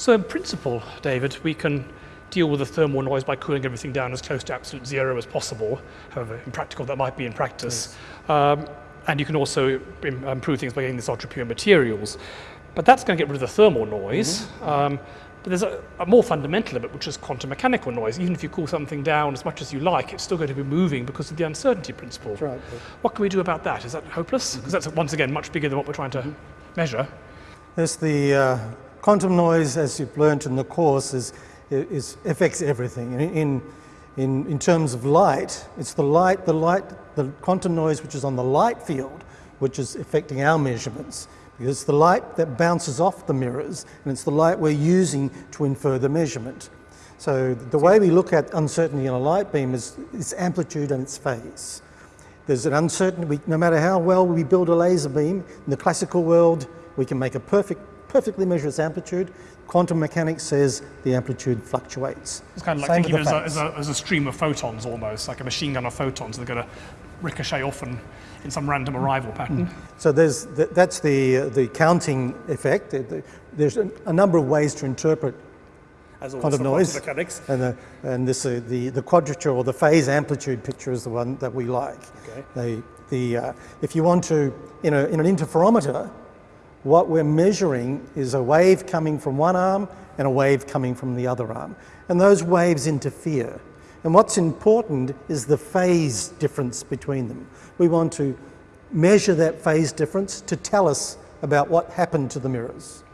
So in principle, David, we can deal with the thermal noise by cooling everything down as close to absolute zero as possible, however impractical that might be in practice. Yes. Um, and you can also improve things by getting these ultra pure materials. But that's going to get rid of the thermal noise. Mm -hmm. um, but there's a, a, more fundamental limit, which is quantum mechanical noise. Even if you cool something down as much as you like, it's still going to be moving because of the uncertainty principle. Right. What can we do about that? Is that hopeless? Because mm -hmm. that's, once again, much bigger than what we're trying to mm -hmm. measure. There's the uh, quantum noise, as you've learned in the course, is, is affects everything. In, in, in terms of light, it's the light, the light, the quantum noise which is on the light field, which is affecting our measurements. Because it's the light that bounces off the mirrors, and it's the light we're using to infer the measurement. So the way we look at uncertainty in a light beam is its amplitude and its phase. There's an uncertainty, no matter how well we build a laser beam, in the classical world, we can make a perfect, perfectly measures amplitude. Quantum mechanics says the amplitude fluctuates. It's kind of like Same thinking of it as a, as, a, as a, stream of photons almost, like a machine gun of photons. They're going to ricochet off and in some random arrival pattern. Mm. So there's that's the uh, the counting effect. There's a, a, number of ways to interpret quantum noise, mechanics. and the, and this uh, the the quadrature or the phase amplitude picture is the one that we like. Okay. The the uh, if you want to in a in an interferometer, what we're measuring is a wave coming from one arm and a wave coming from the other arm, and those waves interfere. And what's important is the phase difference between them. We want to measure that phase difference to tell us about what happened to the mirrors.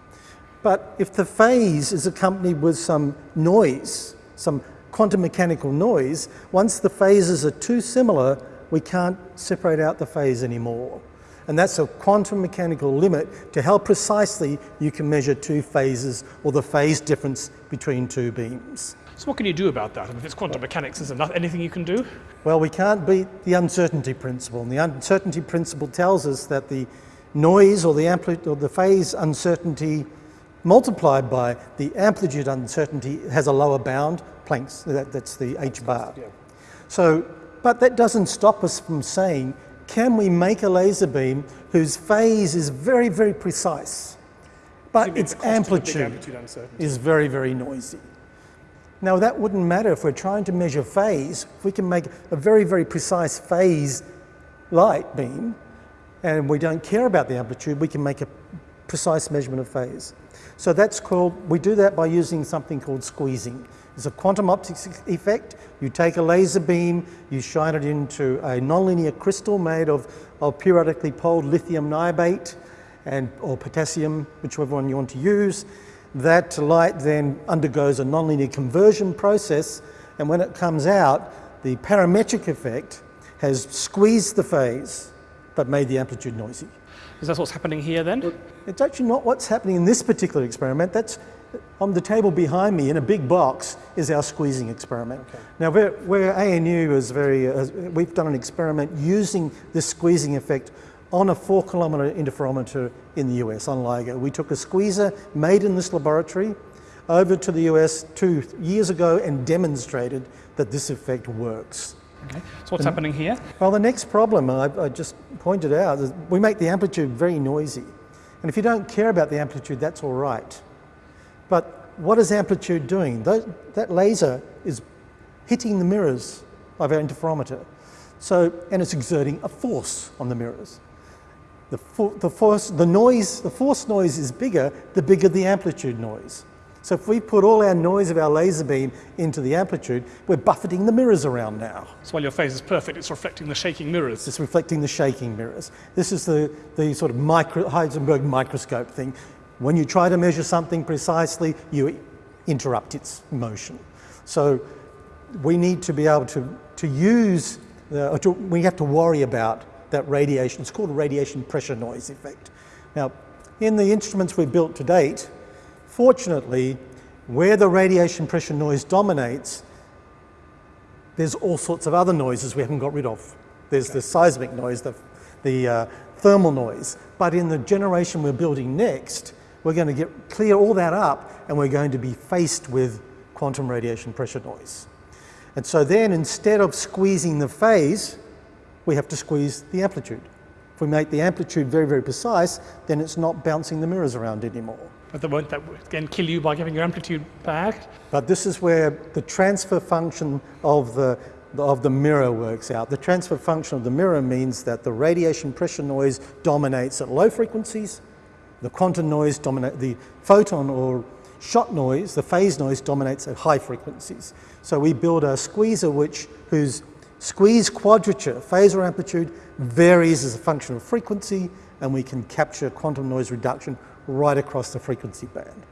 But if the phase is accompanied with some noise, some quantum mechanical noise, once the phases are too similar, we can't separate out the phase anymore. And that's a quantum mechanical limit to how precisely you can measure two phases or the phase difference between two beams. So what can you do about that? if it's quantum mechanics, is there anything you can do? Well, we can't beat the uncertainty principle. And the uncertainty principle tells us that the noise or the amplitude or the phase uncertainty multiplied by the amplitude uncertainty has a lower bound, Planck's, that, that's the h bar. Yeah. So, but that doesn't stop us from saying, can we make a laser beam whose phase is very, very precise, but its amplitude, amplitude is very, very noisy? Now that wouldn't matter if we're trying to measure phase. If we can make a very, very precise phase light beam, and we don't care about the amplitude, we can make a precise measurement of phase. So that's called, we do that by using something called squeezing. It's a quantum optics effect. You take a laser beam, you shine it into a nonlinear crystal made of, of periodically poled lithium niobate and, or potassium, whichever one you want to use. That light then undergoes a nonlinear conversion process, and when it comes out, the parametric effect has squeezed the phase, but made the amplitude noisy. Is that what's happening here then? Well, it's actually not what's happening in this particular experiment. That's on the table behind me in a big box is our squeezing experiment. Okay. Now, where, where ANU is very, uh, we've done an experiment using this squeezing effect on a four kilometre interferometer in the US, on LIGO. We took a squeezer made in this laboratory over to the US two years ago and demonstrated that this effect works. Okay. So what's and, happening here? Well, the next problem I, I just pointed out is we make the amplitude very noisy. And if you don't care about the amplitude, that's all right. But what is amplitude doing? That, that laser is hitting the mirrors of our interferometer. So, and it's exerting a force on the mirrors. The, the, force, the noise, the force noise is bigger, the bigger the amplitude noise. So if we put all our noise of our laser beam into the amplitude, we're buffeting the mirrors around now. So while your phase is perfect, it's reflecting the shaking mirrors. It's reflecting the shaking mirrors. This is the, the sort of micro, Heisenberg microscope thing. When you try to measure something precisely, you interrupt its motion. So we need to be able to, to use, the, to, we have to worry about that radiation. It's called a radiation pressure noise effect. Now, in the instruments we've built to date, fortunately, where the radiation pressure noise dominates, there's all sorts of other noises we haven't got rid of. There's the seismic noise, the, the uh, thermal noise. But in the generation we're building next, we're going to get clear all that up and we're going to be faced with quantum radiation pressure noise. And so then instead of squeezing the phase, we have to squeeze the amplitude. If we make the amplitude very, very precise, then it's not bouncing the mirrors around anymore. But that won't that again kill you by giving your amplitude back? But this is where the transfer function of the, of the mirror works out. The transfer function of the mirror means that the radiation pressure noise dominates at low frequencies, the quantum noise dominates, the photon or shot noise, the phase noise dominates at high frequencies. So we build a squeezer which, whose squeeze quadrature, phase or amplitude, varies as a function of frequency, and we can capture quantum noise reduction right across the frequency band.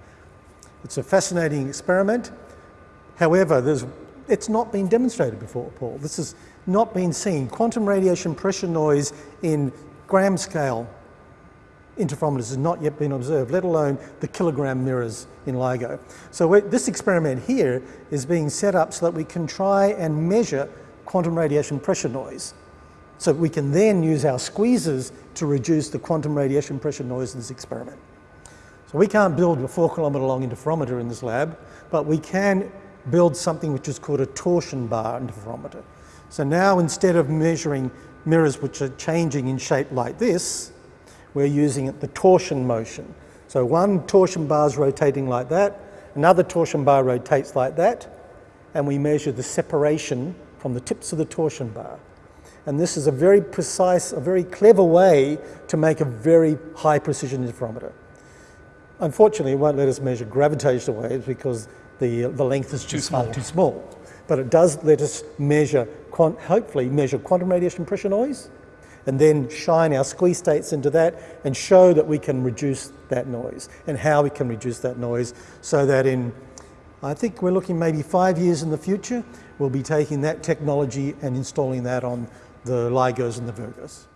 It's a fascinating experiment. However, it's not been demonstrated before, Paul. This has not been seen. Quantum radiation pressure noise in gram scale interferometers has not yet been observed, let alone the kilogram mirrors in LIGO. So this experiment here is being set up so that we can try and measure quantum radiation pressure noise. So we can then use our squeezers to reduce the quantum radiation pressure noise in this experiment. So we can't build a four kilometre long interferometer in this lab, but we can build something which is called a torsion bar interferometer. So now instead of measuring mirrors which are changing in shape like this, we're using the torsion motion. So one torsion bar is rotating like that, another torsion bar rotates like that, and we measure the separation from the tips of the torsion bar. And this is a very precise, a very clever way to make a very high precision interferometer. Unfortunately, it won't let us measure gravitational waves because the, the length is too just small. too small. But it does let us measure, hopefully measure quantum radiation pressure noise, and then shine our squeeze states into that and show that we can reduce that noise and how we can reduce that noise so that in, I think we're looking maybe five years in the future, we'll be taking that technology and installing that on the LIGOs and the Virgos.